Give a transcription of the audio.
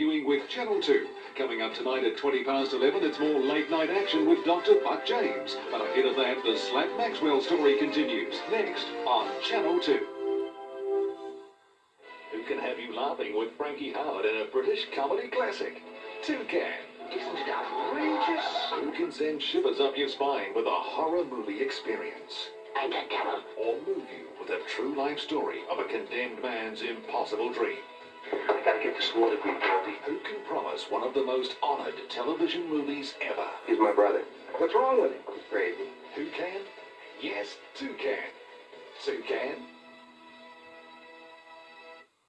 viewing with Channel 2. Coming up tonight at 20 past 11, it's more late night action with Dr. Buck James. But ahead of that, the Slap Maxwell story continues. Next on Channel 2. Who can have you laughing with Frankie Howerd in a British comedy classic? Toucan. Isn't it outrageous? Who can send shivers up your spine with a horror movie experience? And the devil. Or move you with a true life story of a condemned man's impossible dream? I gotta get this water green. Who can promise one of the most honored television movies ever? He's my brother. What's wrong with him? He's crazy. Who can? Yes, Toucan. Toucan